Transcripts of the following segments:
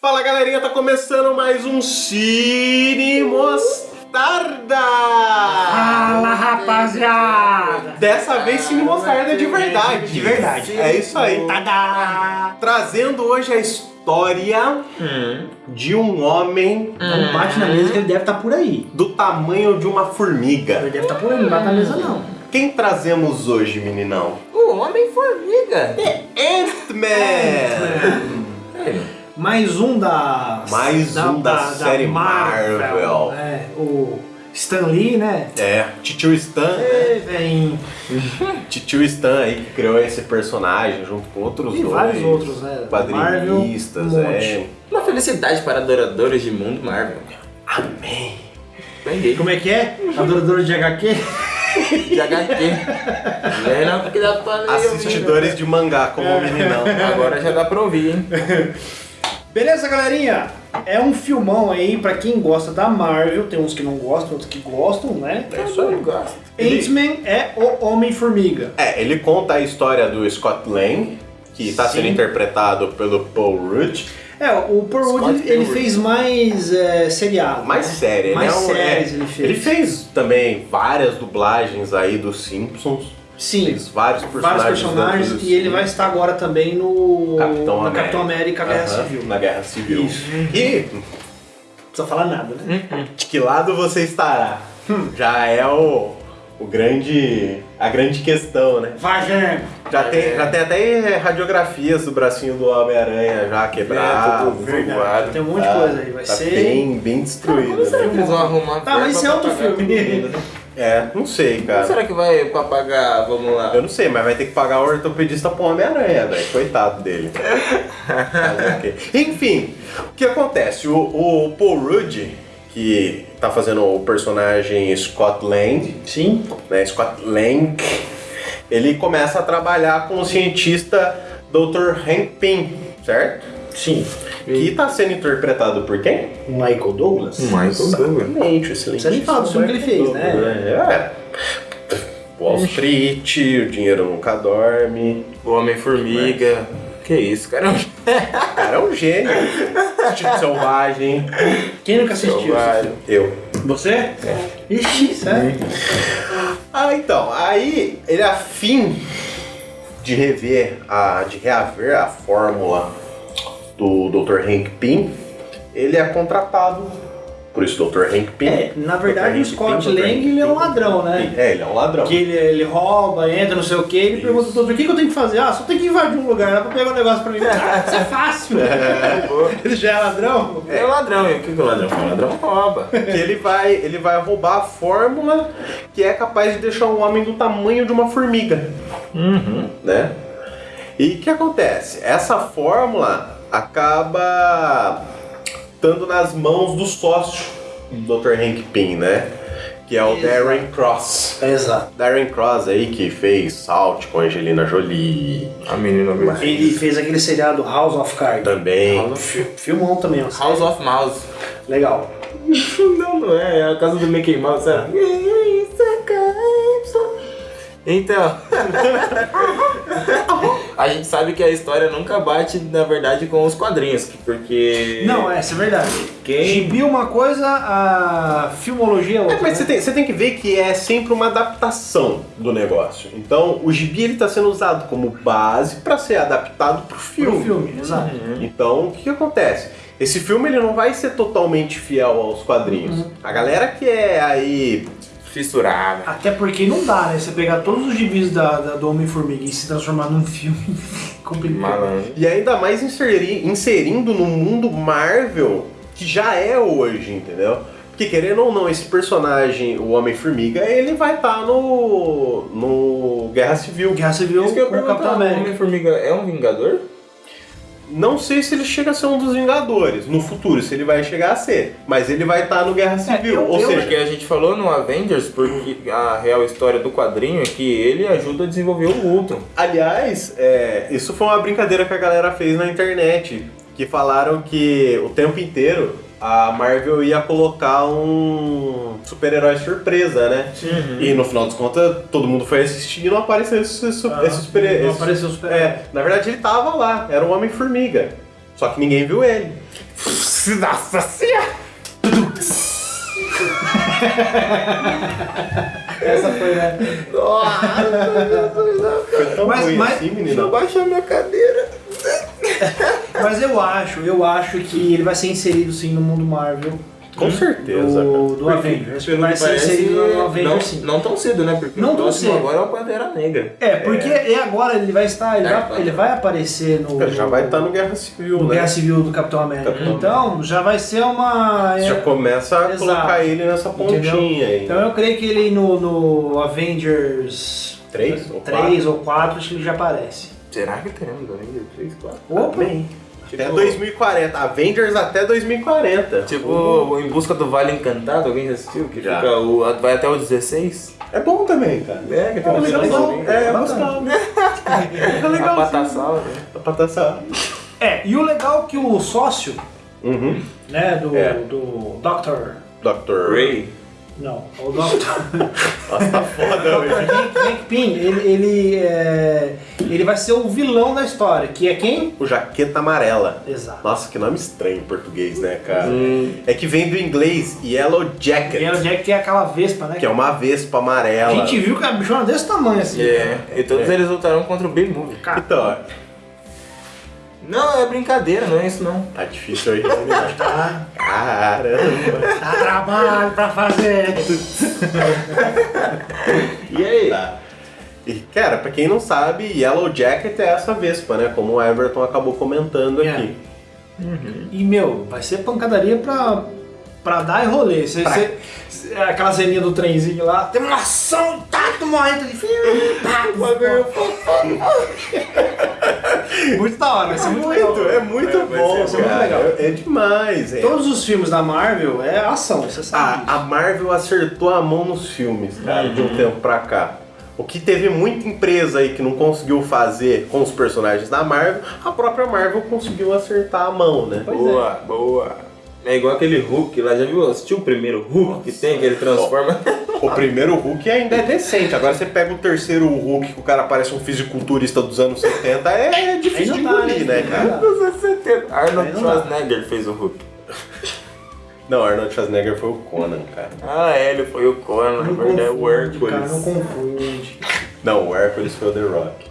Fala galerinha, tá começando mais um Cine Mostarda! Fala rapaziada! Dessa vez Cine Mostarda de verdade. De verdade. É isso aí. Tadá! Trazendo hoje a história de um homem Não bate na mesa que ele deve estar por aí. do tamanho de uma Ele formiga. deve estar por aí, não bate na mesa não. Quem trazemos hoje, meninão? O Homem-Formiga. Ant-Man! Mais um da... Mais um da série Marvel. É, o Stan Lee, né? É, Titio Stan, né? É, vem... Titio Stan aí que criou esse personagem junto com outros E dois. vários outros, né? Quadrinistas, Marvel, um é. Uma felicidade para adoradores de mundo Marvel. Amém. Entendi. Como é que é? Adorador de HQ? De HQ. Lembra porque dá pra. Assistidores de mangá, como o meninão. Agora já dá pra ouvir, hein? Beleza, galerinha? É um filmão aí pra quem gosta da Marvel. Tem uns que não gostam, outros que gostam, né? É isso aí. gosto. Ele- Ant-Man é o Homem-Formiga. É, ele conta a história do Scott Lang, que está sendo interpretado pelo Paul Rudd. É, o Paul Rudd ele fez mais é, seriado. Mais né? sério, ele Mais é um, séries é, ele fez. Ele fez também várias dublagens aí dos Simpsons. Sim, Fez vários personagens. vários personagens e ele vai estar agora também no Capitão no América. Capitão América Guerra Aham, Civil. Na Guerra Civil. Isso. E Não precisa falar nada, né? de que lado você estará? Hum. Já é o, o grande. a grande questão, né? Vagem! Já, tem, já tem até radiografias do bracinho do Homem-Aranha já quebrado. tudo Verdade, voado. tem um monte de Tá- coisa aí. Vai tá ser. bem, bem destruído, será né? vão arrumar Tá, mas isso é outro filme. É, não sei, Como cara. será que vai pra pagar, vamos lá? Eu não sei, mas vai ter que pagar o ortopedista pro Homem-Aranha, velho. Coitado dele. Enfim, o que acontece? O, o Paul Rudd, que tá fazendo o personagem Scott Lang, Sim. né? Scott Lang, ele começa a trabalhar com o cientista Dr. Hank Pym, certo? Sim. Que tá sendo interpretado por quem? Michael Douglas. Michael Douglas. Exatamente, excelente. Você nem fala do filme que ele fez, né? É. Wall Street, o dinheiro nunca dorme. O Homem-Formiga. Que isso, cara? O cara é um gênio. Tipo selvagem. Quem nunca assistiu? Selvagem. Eu. Você? Ixi, sério? Ah, então, aí ele é afim de rever, a, de reaver a fórmula do Dr. Hank Pym, ele é contratado por isso Dr. Hank Pym. É, na verdade o Scott Pym. Lang ele é um ladrão, né? É, ele é um ladrão. Que ele, ele rouba, entra, não sei o que, ele Isso. pergunta outro, o que, que eu tenho que fazer? Ah, só tem que invadir um lugar, dá pra pegar um negócio pra mim. Ah, Isso é fácil. ele já é ladrão? É ladrão, e o que, que o ladrão faz? O ladrão rouba. que ele vai, ele vai roubar a fórmula que é capaz de deixar um homem do tamanho de uma formiga, né? E o que acontece? Essa fórmula acaba estando nas mãos do sócio do Dr. Hank Pym, né? Que é o Exato. Darren Cross. Exato. Darren Cross aí que fez Salt com Angelina Jolie A menina mesmo. Ele fez aquele seriado House of Cards. também. Fi- Filmão também, ó. House of Mouse. Legal. Não, não é. É a casa do Mickey Mouse, sabe? Então. a gente sabe que a história nunca bate, na verdade, com os quadrinhos. Porque. Não, é, isso é verdade. Quem- Gibi é uma coisa, a filmologia é outra. É, mas né? você tem, você tem que ver que é sempre uma adaptação do negócio. Então, o gibi ele está sendo usado como base para ser adaptado para o Pro filme. filme, exato. Então, o que, que acontece? Esse filme ele não vai ser totalmente fiel aos quadrinhos. A galera que é aí Fissurada. Até porque não dá, né? Você pegar todos os gibis da, da- do Homem-Formiga e se transformar num filme complicado. Malandro. e ainda mais inseri- inserindo no mundo Marvel que já é hoje, entendeu? Porque querendo ou não, esse personagem, o Homem-Formiga, ele vai estar no no Guerra Civil. Guerra Civil Isso que eu com o Capitão o. Homem-Formiga é um vingador? Não sei se ele chega a ser um dos Vingadores no futuro, se ele vai chegar a ser, mas ele vai estar no Guerra Civil. eu- ou eu- seja, Porque a gente falou no Avengers, porque a real história do quadrinho é que ele ajuda a desenvolver o Ultron. aliás, é, isso foi uma brincadeira que a galera fez na internet, que falaram que o tempo inteiro a Marvel ia colocar um super-herói surpresa, né? E no final das contas, todo mundo foi assistir e não apareceu esse, su- Ah, esse super não esse- apareceu o super É, na verdade ele tava lá, era o Homem-Formiga. Só que ninguém viu ele. Nossa senhora! Essa foi, né? Foi tão Mas- ruim mas- assim, Deixa eu baixar minha cadeira. Mas eu acho, eu acho que ele vai ser inserido sim no mundo Marvel. Com certeza, Do, do Avengers. Pelo vai ser inserido no Avengers não, sim. não tão cedo, né? Porque Não o próximo cedo. agora é o Pantera Negra. É, porque e agora ele vai estar, ele, É, vai, vai. ele vai aparecer no, Ele já vai estar no Guerra Civil, no né? Guerra Civil do Capitão América. Capitão então já vai ser uma. Você já começa a Exato. colocar ele nessa Entendeu? pontinha aí. Então eu creio que ele no, no Avengers Três ou 3 ou 4 acho que ele já aparece. Será que teremos Avengers 3, 4? Opa! Bem, até 2040. Avengers até 2040. Tipo, Em Busca do Vale Encantado, alguém já assistiu? Que Já. fica o, vai até o 16? É bom também, cara. É, que tem É, uma legal, é, É, gostava. É A legal. Patassauro, né? Pra passar. É, e o legal é que o sócio, Uhum. né, do, É. do Doctor. Dr. Ray. Não, o Doctor. Nossa, tá foda, velho. Hank, Hank Pym, ele, ele, é, ele vai ser o vilão da história, que é quem? O Jaqueta Amarela. Exato. Nossa, que nome estranho em português, né, cara? É que vem do inglês Yellow Jacket, Yellow Jack tem aquela vespa, né? que é uma vespa A amarela. gente viu que a bichona é desse tamanho assim. É, e todos eles lutaram contra o B-Movie. Cara, Então, Não, é brincadeira, não é isso não. tá difícil aí eliminar. tá, Caramba. dá trabalho pra fazer. E aí? Tá. E, cara, pra quem não sabe, Yellow Jacket é essa vespa, né? Como o Everton acabou comentando É. aqui. E, meu, vai ser pancadaria pra, pra dar e rolê. Cê, Pra- cê- cê- aquela zeninha do trenzinho lá, tem uma ação, tá, tu morrendo de Muito da hora, vai ser muito, legal. é muito vai bom, cara. muito legal. É demais, é. Todos os filmes da Marvel é ação, você sabe. A, a Marvel acertou a mão nos filmes, cara, de um tempo pra cá. O que teve muita empresa aí que não conseguiu fazer com os personagens da Marvel, a própria Marvel conseguiu acertar a mão, né? Pois boa, boa. É igual aquele Hulk lá, já viu? Assistiu o primeiro Hulk que tem, que ele transforma? O primeiro Hulk ainda é decente. Agora você pega o terceiro Hulk, que o cara parece um fisiculturista dos anos 70, é difícil de não engolir, né? né, cara? Dos anos 70. Arnold não. Schwarzenegger fez o Hulk. Não, Arnold Schwarzenegger foi o Conan, cara. Ah, é, ele foi o Conan, na Não verdade é o confunde, cara, não Hércules. confunde. Não, o Hércules foi o The Rock.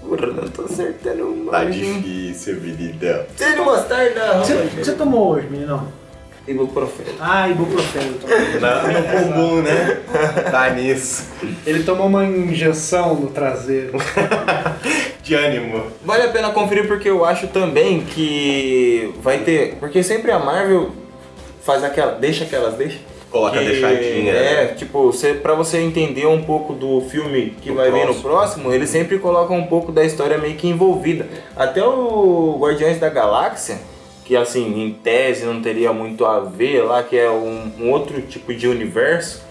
Porra, não tô acertando Tá mais. difícil, menina. Sem mostarda, O que você- o que você tomou hoje, menino? Ibuprofeno. Ah, ibuprofeno. Não, no bumbum, né? Tá nisso. Ele tomou uma injeção no traseiro. De ânimo. Vale a pena conferir porque eu acho também que vai ter. Porque sempre a Marvel faz aquela. Deixa aquelas, deixa. Coloca que- deixadinha, É, né? tipo, você, pra você entender um pouco do filme que Do vai vir no próximo. próximo, eles sempre colocam um pouco da história meio que envolvida. Até o Guardiões da Galáxia, que assim, em tese não teria muito a ver lá, que é um, um outro tipo de universo,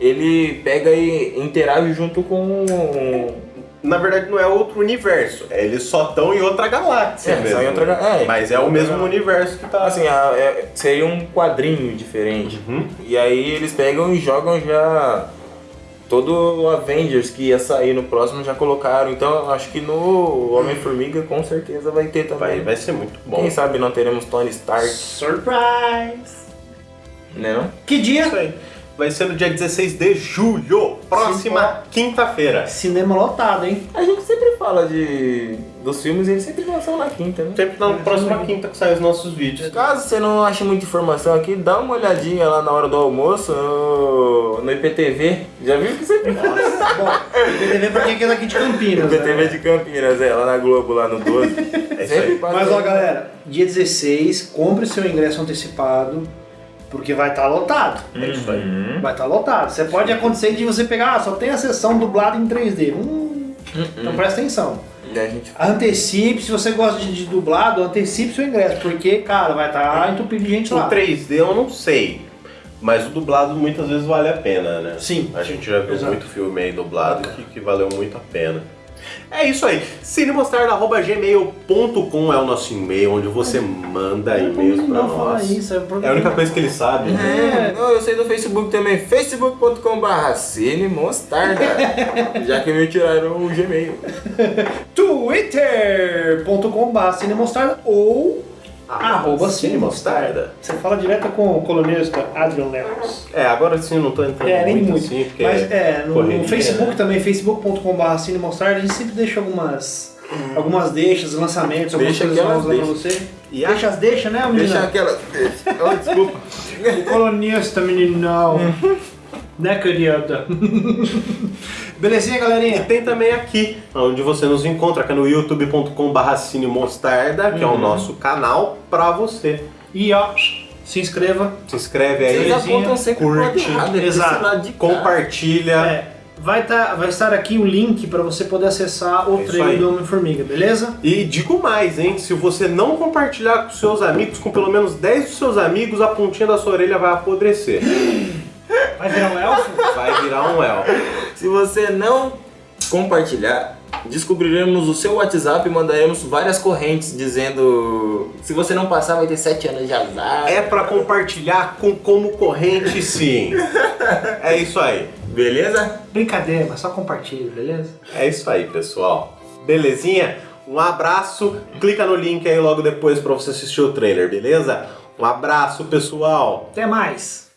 ele pega e interage junto com. Na verdade, não é outro universo. é, Eles só estão em outra galáxia É, mesmo. outra ga- é, Mas é o mesmo universo que tá. Assim, a- é- seria um quadrinho diferente. Uhum. E aí eles pegam e jogam já todo o Avengers que ia sair no próximo já colocaram. Então eu acho que no Homem-Formiga com certeza vai ter também. vai, vai ser muito bom. Quem sabe não teremos Tony Stark, Surprise! né não? Que dia? Isso aí. Vai ser no dia 16 de julho, próxima quinta-feira. Cinema lotado, hein? A gente sempre fala de dos filmes e eles sempre lançam na quinta, né? Sempre na próxima quinta que saem os nossos vídeos. Caso você não ache muita informação aqui, dá uma olhadinha lá na hora do almoço no, no IPTV. Já viu que sempre Bom, PTV pra quem é daqui de Campinas. IPTV né? de Campinas, é, lá na Globo, lá no 12. É Sempre Mas ó, galera, dia 16, compre seu ingresso antecipado, porque vai estar lotado. É isso aí. Uhum. Vai estar lotado. Você pode acontecer de você pegar, ah, só tem a sessão dublada em 3D. Hum, Então presta atenção. E a gente Antecipe, se você gosta de, de dublado, antecipe seu ingresso, porque, cara, vai estar entupido de gente O lá. 3D eu não sei. Mas o dublado muitas vezes vale a pena, né? Sim, A gente já viu exato. muito filme aí dublado que, que valeu muito a pena. É isso aí. cinemostarda.gmail.com é o nosso e-mail, onde você manda e-mails pra não fala nós. isso, é, É a única coisa que ele sabe. né? É, não, eu sei do Facebook também, facebook.com.br Cine Mostarda, já que me tiraram o Gmail. twitter.com.br cinemostarda ou Arroba Cine Mostarda. Você fala direto com o colunista Adrian Lemos. É, agora sim eu não tô entrando É, nem muito, muito. assim, porque Mas é, no, no correria, Facebook né? também, facebook.com.br Cine Mostarda, a gente sempre deixa algumas, algumas deixas, lançamentos, algumas Deixa coisas novas lá pra você. E a- Deixa as deixa, né, menina? Deixa aquela. Oh, desculpa. O colunista, meninão. né, querida? Belezinha, E galerinha? tem também aqui, onde você nos encontra, que é no youtube.com.br Cine Mostarda, que é o Uhum. nosso canal pra você. E ó, se inscreva. Se inscreve aí, Vocês curte, errado, exato. compartilha. É, vai, tá, vai estar aqui o link para você poder acessar o É trailer do Homem-Formiga, beleza? E digo mais, hein? Se você não compartilhar com seus amigos, com pelo menos 10 dos seus amigos, a pontinha da sua orelha vai apodrecer. Vai virar um elfo? Vai virar um elfo. Se você não compartilhar, descobriremos o seu WhatsApp e mandaremos várias correntes dizendo se você não passar vai ter 7 anos de azar. É pra compartilhar com como corrente, sim. É isso aí. Beleza? Brincadeira, mas só compartilha, beleza? É isso aí, pessoal. Belezinha? Um abraço. Clica no link aí logo depois pra você assistir o trailer, beleza? Um abraço, pessoal. Até mais!